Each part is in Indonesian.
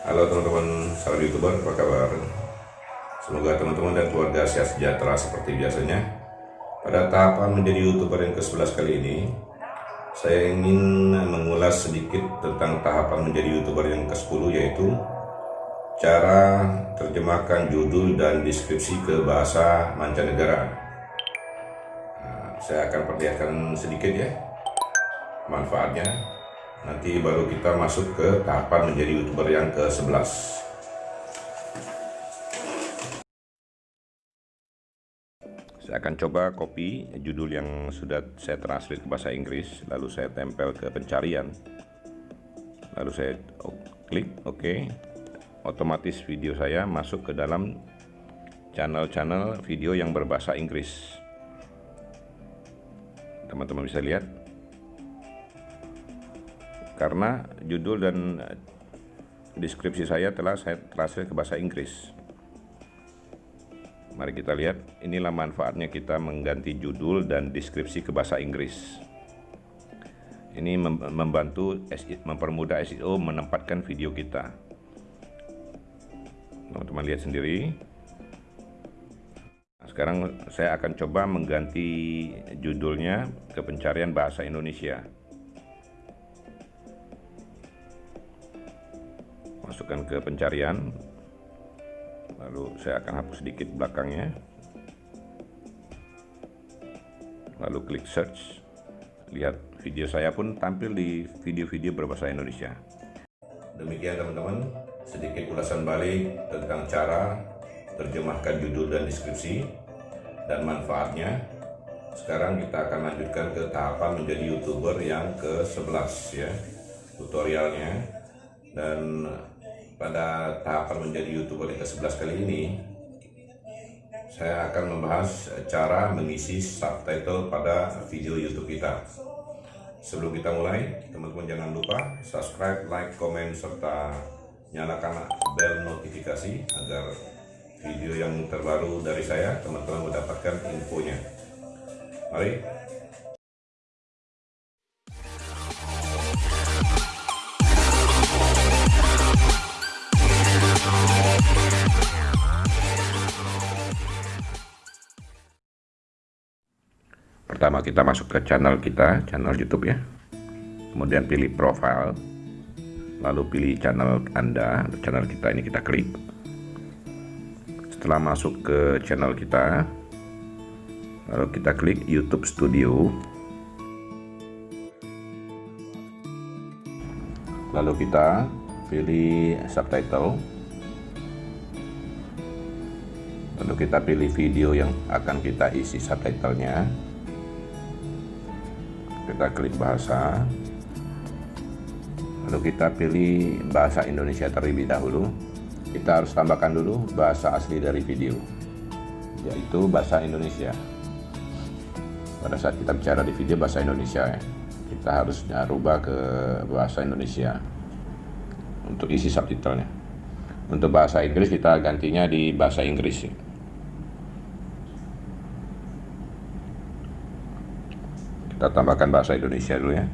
Halo teman-teman sahabat youtuber apa kabar? Semoga teman-teman dan keluarga sehat sejahtera seperti biasanya. Pada tahapan menjadi youtuber yang ke-11 kali ini Saya ingin mengulas sedikit tentang tahapan menjadi youtuber yang ke-10 yaitu Cara terjemahkan judul dan deskripsi ke bahasa mancanegara. Nah, Saya akan perlihatkan sedikit ya manfaatnya nanti baru kita masuk ke tahapan menjadi youtuber yang ke-11 saya akan coba copy judul yang sudah saya translate ke bahasa Inggris lalu saya tempel ke pencarian. Lalu saya klik OK otomatis video saya masuk ke dalam channel-channel video yang berbahasa Inggris. Teman-teman bisa lihat karena judul dan eh, deskripsi saya telah saya translate ke bahasa Inggris. Mari kita lihat, inilah manfaatnya kita mengganti judul dan deskripsi ke bahasa Inggris. Ini membantu mempermudah SEO menempatkan video kita. Teman-teman lihat sendiri. Nah, sekarang saya akan coba mengganti judulnya ke pencarian bahasa Indonesia. Masukkan ke pencarian. Lalu saya akan hapus sedikit belakangnya. Lalu klik search. Lihat video saya pun tampil di video-video berbahasa Indonesia. Demikian teman-teman. Sedikit ulasan balik tentang cara terjemahkan judul dan deskripsi dan manfaatnya. Sekarang kita akan lanjutkan ke tahapan menjadi youtuber yang ke-11 ya tutorialnya. Dan pada tahapan menjadi youtuber yang ke-11 kali ini saya akan membahas cara mengisi subtitle pada video YouTube kita. Sebelum kita mulai, teman-teman jangan lupa subscribe, like, komen, serta nyalakan bel notifikasi agar video yang terbaru dari saya teman-teman mendapatkan infonya. Mari pertama kita masuk ke channel kita channel YouTube ya. Kemudian pilih profile lalu pilih channel Anda channel kita ini kita klik. Setelah masuk ke channel kita lalu kita klik YouTube Studio. Lalu kita pilih subtitle. Lalu kita pilih video yang akan kita isi subtitlenya kita klik bahasa. Lalu kita pilih bahasa Indonesia terlebih dahulu. Kita harus tambahkan dulu bahasa asli dari video yaitu bahasa Indonesia. Pada saat kita bicara di video bahasa Indonesia ya kita harusnya rubah ke bahasa Indonesia. Untuk isi subtitlenya. Untuk bahasa Inggris kita gantinya di bahasa Inggris kita tambahkan bahasa Indonesia dulu ya.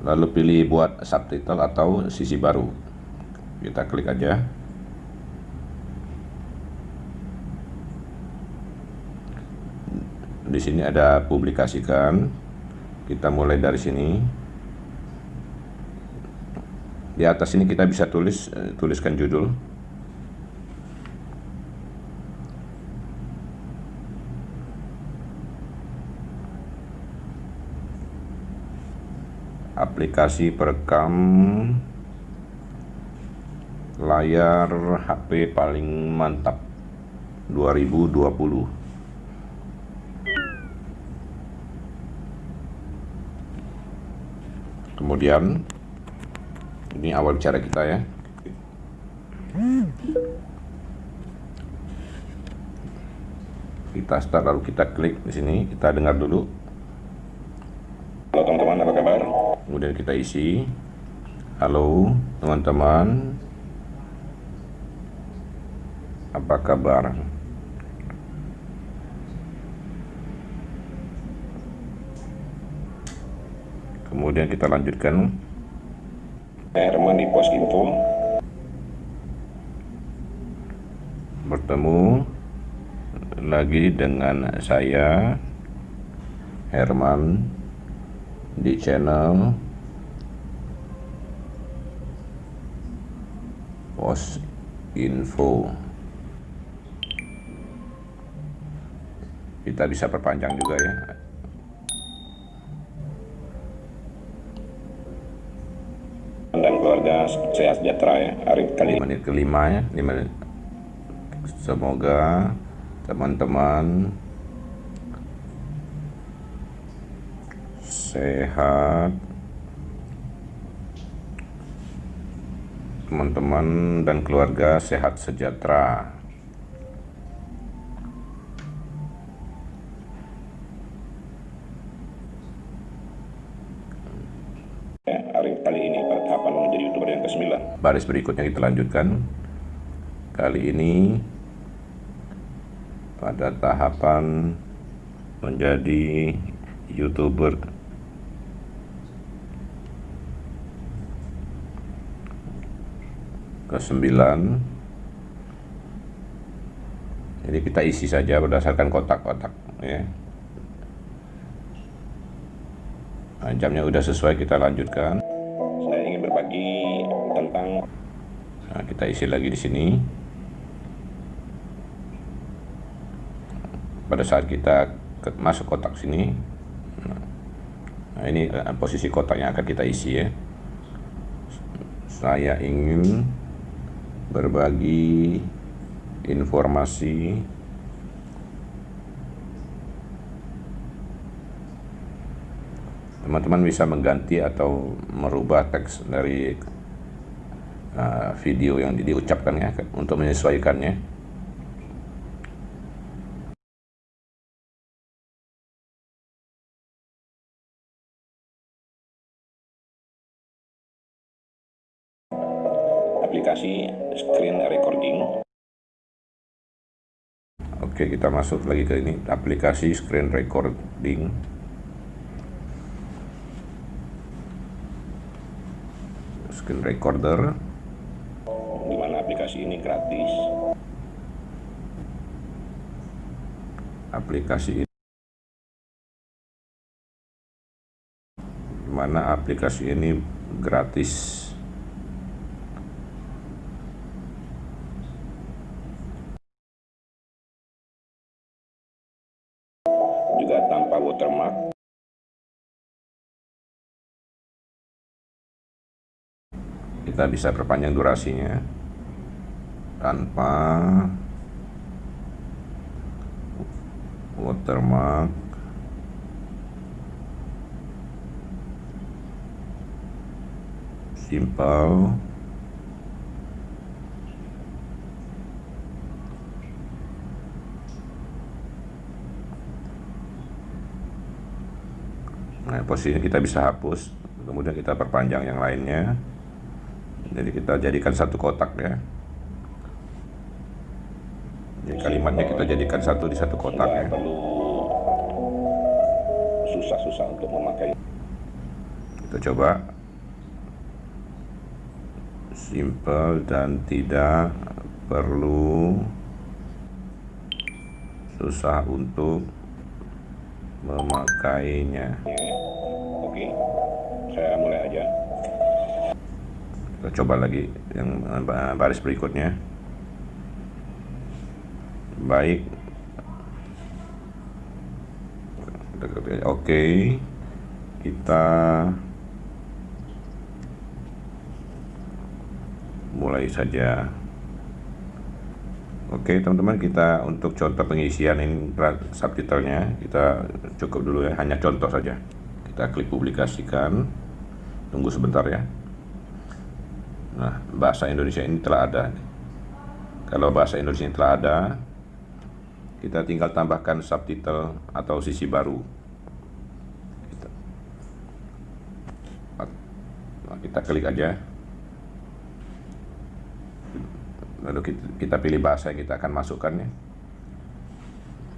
Lalu pilih buat subtitle atau sisi baru. Kita klik aja. Di sini ada publikasikan. Kita mulai dari sini. Di atas ini kita bisa tulis eh, tuliskan judul aplikasi perekam layar HP paling mantap 2020 kemudian ini awal bicara kita ya. Kita start lalu kita klik di sini. Kita dengar dulu halo teman-teman apa kabar kemudian kita isi. Halo teman-teman. Apa kabar? Kemudian kita lanjutkan. Herman di pos info. Bertemu lagi dengan saya Herman di channel pos info. Kita bisa perpanjang juga ya. Dan keluarga sehat sejahtera ya hari kali menit kelima ya lima menit. Semoga teman-teman sehat. Teman-teman dan keluarga sehat sejahtera. Hari kali ini tahapan menjadi youtuber yang ke-9 baris berikutnya kita lanjutkan. Kali ini pada tahapan menjadi youtuber ke-9 jadi kita isi saja berdasarkan kotak-kotak ya. Nah, jamnya udah sesuai kita lanjutkan. Saya ingin berbagi tentang nah, kita isi lagi di sini. Pada saat kita masuk kotak sini nah ini eh, posisi kotak yang akan kita isi ya. Saya ingin berbagi informasi. Teman-teman bisa mengganti atau merubah teks dari uh, video yang diucapkan ya untuk menyesuaikannya Oke kita masuk lagi ke ini. Aplikasi screen recording. Screen recorder. Di mana aplikasi ini gratis? Aplikasi ini di mana aplikasi ini gratis kita bisa perpanjang durasinya tanpa watermark. Simple. Nah posisinya kita bisa hapus. Kemudian kita perpanjang yang lainnya jadi kita jadikan satu kotak ya. Jadi kalimatnya kita jadikan satu di satu kotak ya. perlu susah-susah untuk memakai. Kita coba. Simple dan tidak perlu susah untuk memakainya. Oke saya mulai aja kita coba lagi yang baris berikutnya. Baik. Oke. Kita mulai saja. Oke teman-teman kita untuk contoh pengisian ini subtitlenya kita cukup dulu ya. Hanya contoh saja. Kita klik publikasikan. Tunggu sebentar ya nah bahasa Indonesia ini telah ada kalau bahasa Indonesia ini telah ada kita tinggal tambahkan subtitle atau sisi baru. Kita, nah, kita klik aja. Lalu kita, pilih bahasa yang kita akan masukkan ya.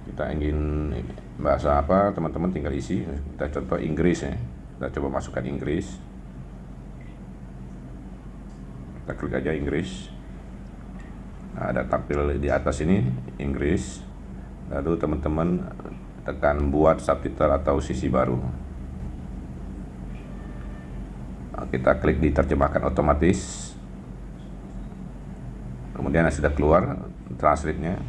Kita ingin bahasa apa teman-teman tinggal isi. Kita contoh Inggris ya. Kita coba masukkan Inggris kita klik aja Inggris. Nah, ada tampil di atas ini Inggris. Lalu teman-teman tekan buat subtitle atau sisi baru. Nah, kita klik diterjemahkan otomatis. Kemudian sudah keluar translate-nya.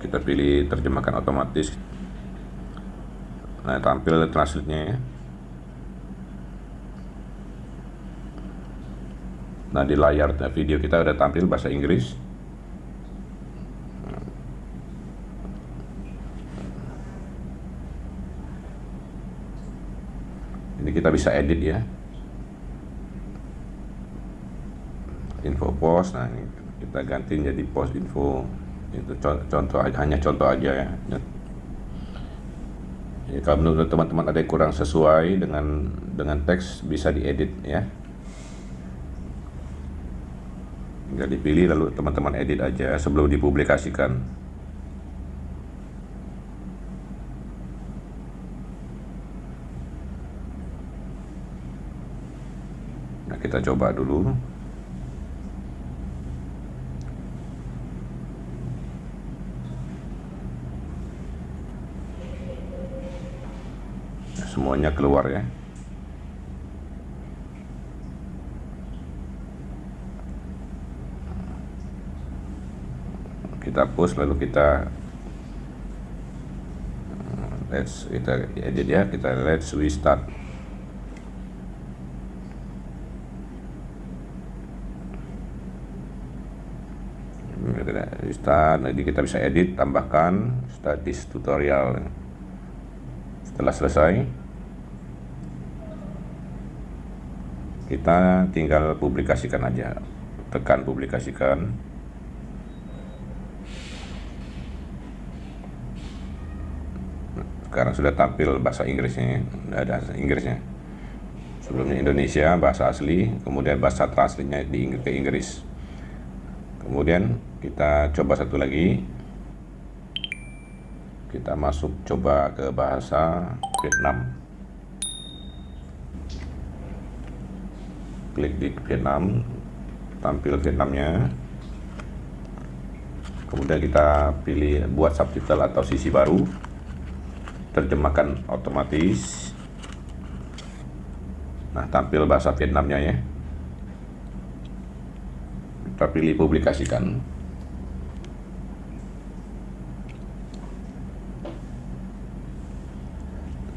Kita pilih terjemahkan otomatis nah tampil translate-nya ya. Nah di layar video kita udah tampil bahasa Inggris. Ini kita bisa edit ya. Info post nah ini kita ganti jadi post info. Itu contoh hanya contoh aja ya ya, kalau menurut teman-teman ada yang kurang sesuai dengan dengan teks bisa diedit ya. Tinggal dipilih lalu teman-teman edit aja sebelum dipublikasikan. Nah kita coba dulu semuanya keluar ya. Kita push lalu kita let's kita edit ya kita let's we start start jadi kita bisa edit tambahkan status tutorial. Setelah selesai kita tinggal publikasikan aja. Tekan publikasikan. Sekarang sudah tampil bahasa Inggrisnya. Ada Inggrisnya. Sebelumnya Indonesia bahasa asli kemudian bahasa translate-nya di ke Inggris. Kemudian kita coba satu lagi. Kita masuk coba ke bahasa Vietnam klik di Vietnam tampil Vietnamnya. Kemudian kita pilih buat subtitle atau sisi baru. Terjemahkan otomatis. Nah tampil bahasa Vietnamnya ya. Kita pilih publikasikan.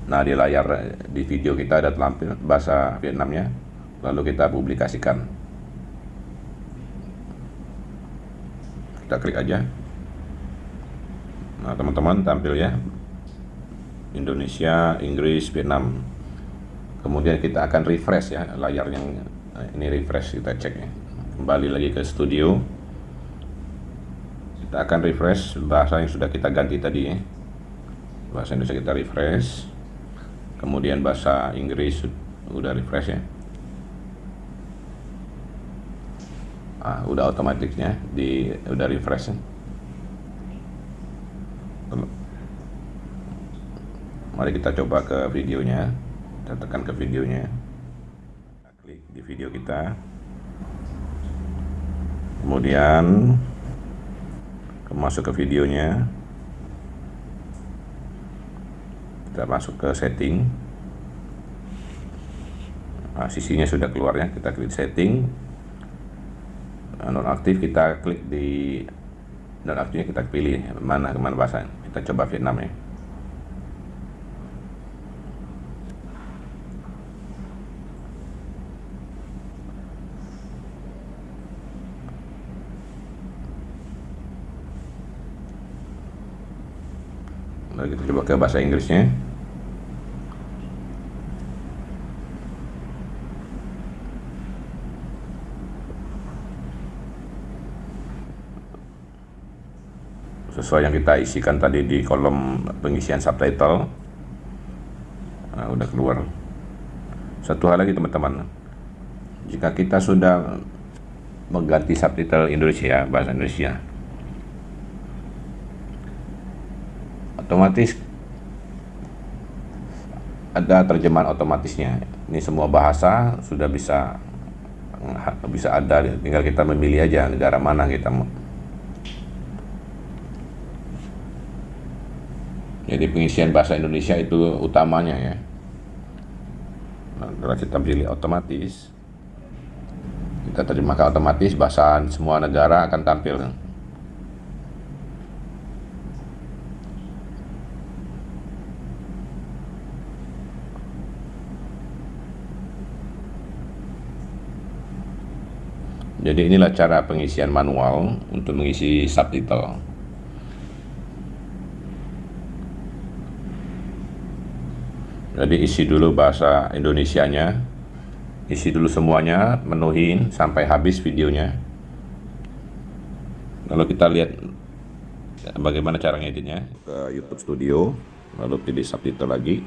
Nah di layar di video kita ada tampil bahasa Vietnamnya lalu kita publikasikan. Kita klik aja. Nah teman-teman tampil ya. Indonesia, Inggris, Vietnam. Kemudian kita akan refresh ya layar yang ini refresh kita cek ya. Kembali lagi ke studio. Kita akan refresh bahasa yang sudah kita ganti tadi ya. Bahasa Indonesia kita refresh. Kemudian bahasa Inggris sudah refresh ya ah, udah otomatisnya di udah refresh mari kita coba ke videonya. Kita tekan ke videonya. Klik di video kita. Kemudian masuk ke videonya. Kita masuk ke setting. Nah, sisinya sudah keluar ya. Kita klik setting nonaktif kita klik di nonaktifnya kita pilih mana ke mana bahasa kita coba Vietnam ya. Lalu kita coba ke bahasa Inggrisnya sesuai yang kita isikan tadi di kolom pengisian subtitle nah, udah keluar satu hal lagi teman-teman jika kita sudah mengganti subtitle Indonesia bahasa Indonesia otomatis ada terjemahan otomatisnya. Ini semua bahasa sudah bisa bisa ada, tinggal kita memilih aja negara mana kita. Jadi pengisian bahasa Indonesia itu utamanya ya. Nah, kalau kita pilih otomatis, kita terjemahkan otomatis bahasa semua negara akan tampil. Jadi inilah cara pengisian manual untuk mengisi subtitle. Jadi isi dulu bahasa Indonesianya, isi dulu semuanya, menuhin sampai habis videonya. Lalu kita lihat bagaimana cara ngeditnya ke YouTube Studio, lalu pilih subtitle lagi.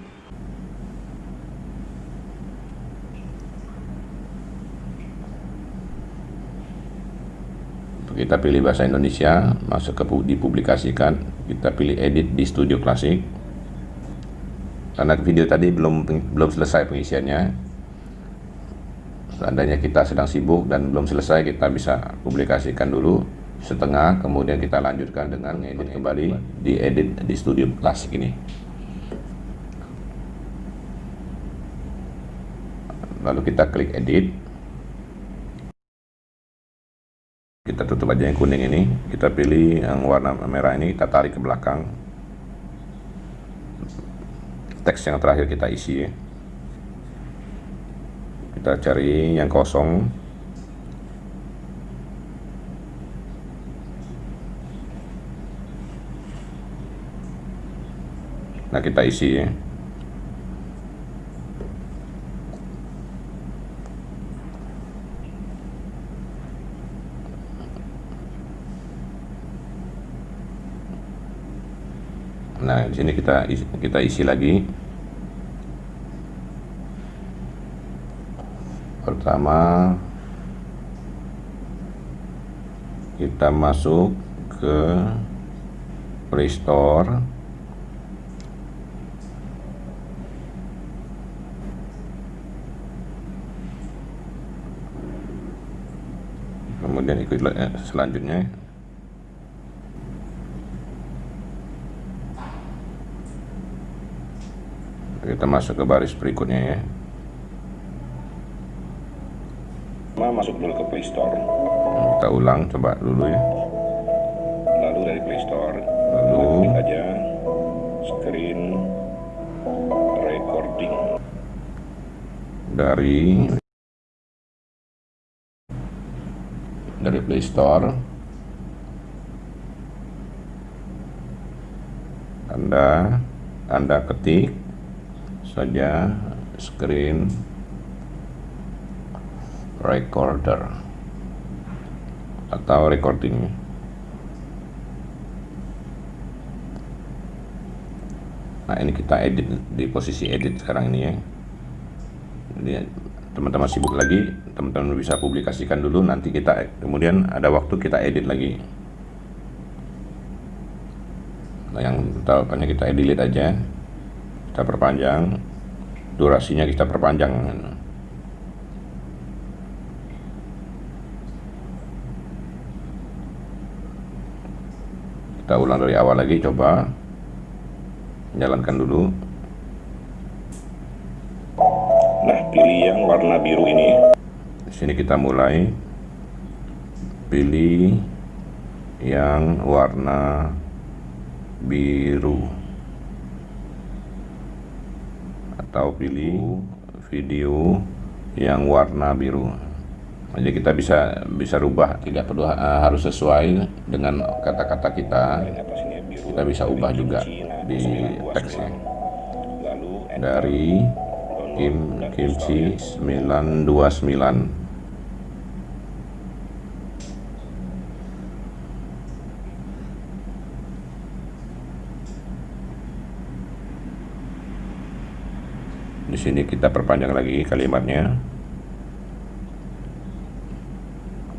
kita pilih bahasa Indonesia masuk ke dipublikasikan kita pilih edit di Studio Classic karena video tadi belum belum selesai pengisiannya. Seandainya kita sedang sibuk dan belum selesai kita bisa publikasikan dulu setengah kemudian kita lanjutkan dengan edit kembali di edit di Studio Classic ini. Lalu kita klik edit. Kita tutup aja yang kuning ini. Kita pilih yang warna merah ini kita tarik ke belakang teks yang terakhir kita isi. Kita cari yang kosong. Nah kita isi Nah, di sini kita isi, kita isi lagi. Pertama kita masuk ke Play Store. Kemudian ikut eh, selanjutnya kita masuk ke baris berikutnya ya. Masuk dulu ke Play Store. Kita ulang coba dulu ya. Lalu dari Play Store. Lalu. Klik aja. Screen recording. Dari. Dari Play Store. Anda Anda ketik saja screen recorder atau recording. Nah ini kita edit di posisi edit sekarang ini ya. Jadi teman-teman sibuk lagi teman-teman bisa publikasikan dulu nanti kita kemudian ada waktu kita edit lagi. Nah yang tahapannya kita edit aja kita perpanjang durasinya kita perpanjang. Kita ulang dari awal lagi coba jalankan dulu. Nah pilih yang warna biru ini. Di sini kita mulai. Pilih yang warna biru atau pilih video yang warna biru. Jadi kita bisa bisa rubah tidak perlu uh, harus sesuai dengan kata-kata kita. Kita bisa ubah juga di teksnya. Dari Kim Kimchi 929 sini kita perpanjang lagi kalimatnya.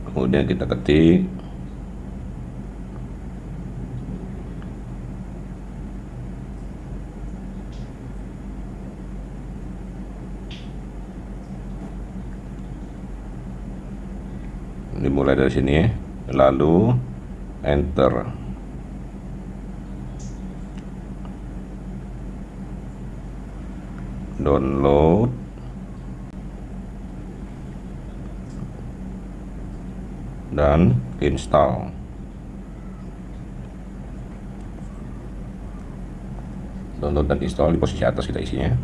Kemudian kita ketik. Dimulai dari sini lalu enter. Download. Dan install. Download dan install di posisi atas kita isinya.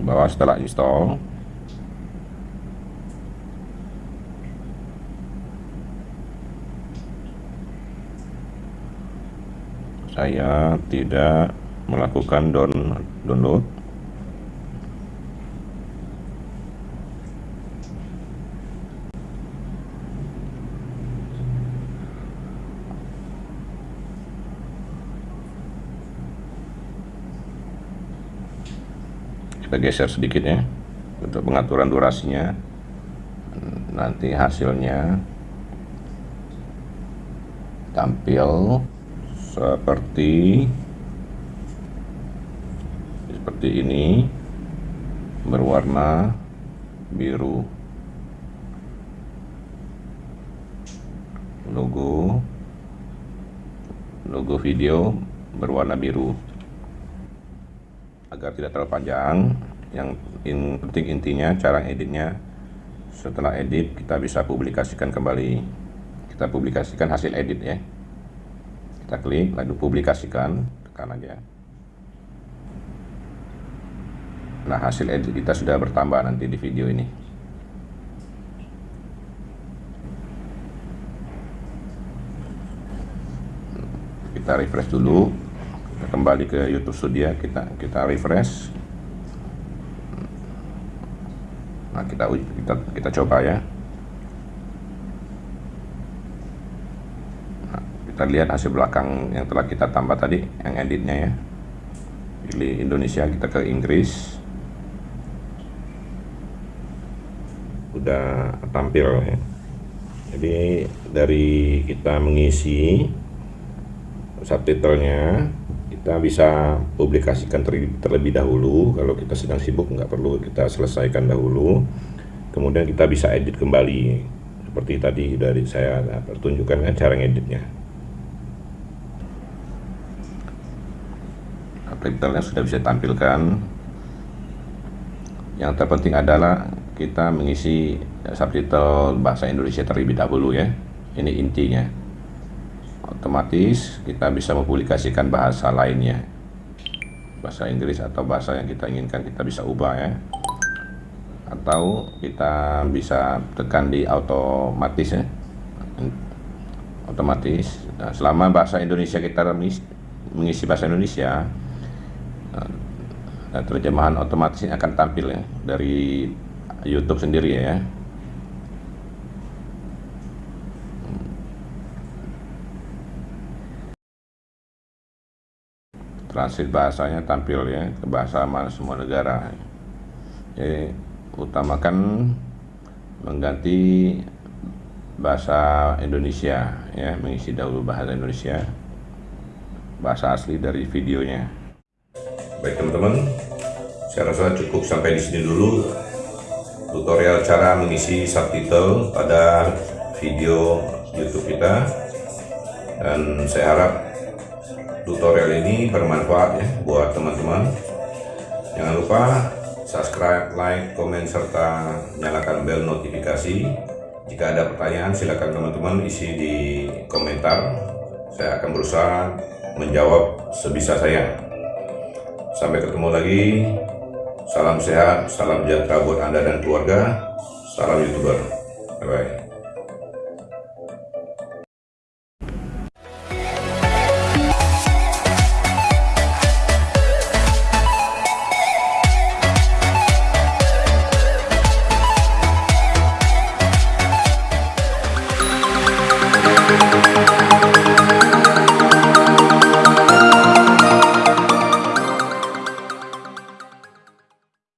Bawah setelah install. Saya tidak melakukan down, download. Kita geser sedikit ya untuk pengaturan durasinya. Nanti hasilnya tampil seperti seperti ini berwarna biru. Logo logo video berwarna biru. Agar tidak terlalu panjang yang in, penting intinya cara editnya setelah edit kita bisa publikasikan kembali. Kita publikasikan hasil edit ya. Kita klik lalu publikasikan tekan aja Nah hasil edit kita sudah bertambah nanti di video ini. Kita refresh dulu. Kita kembali ke YouTube Studio. Kita kita refresh. Nah kita kita kita coba ya. Nah, kita lihat hasil belakang yang telah kita tambah tadi yang editnya ya. Pilih Indonesia kita ke Inggris udah tampil ya. Jadi dari kita mengisi subtitlenya kita bisa publikasikan terlebih dahulu. Kalau kita sedang sibuk nggak perlu kita selesaikan dahulu. Kemudian kita bisa edit kembali. Seperti tadi dari saya pertunjukkan kan cara ngeditnya. Subtitlenya sudah bisa tampilkan yang terpenting adalah kita mengisi subtitle bahasa Indonesia terlebih dahulu ya. Ini intinya. Otomatis kita bisa mempublikasikan bahasa lainnya. Bahasa Inggris atau bahasa yang kita inginkan kita bisa ubah ya. Atau kita bisa tekan di otomatis ya. Otomatis. Nah, selama bahasa Indonesia kita mengisi bahasa Indonesia nah, terjemahan otomatis akan tampil ya dari YouTube sendiri ya. Transit bahasanya tampil ya ke bahasa mana semua negara. Jadi utamakan mengganti bahasa Indonesia ya mengisi dahulu bahasa Indonesia bahasa asli dari videonya. Baik teman-teman saya rasa cukup sampai di sini dulu tutorial cara mengisi subtitle pada video YouTube kita. Dan saya harap tutorial ini bermanfaat ya buat teman-teman. Jangan lupa subscribe, like, komen, serta nyalakan bel notifikasi. Jika ada pertanyaan silakan teman-teman isi di komentar. Saya akan berusaha menjawab sebisa saya. Sampai ketemu lagi Salam sehat, salam sejahtera buat Anda dan keluarga. Salam YouTuber. Bye-bye.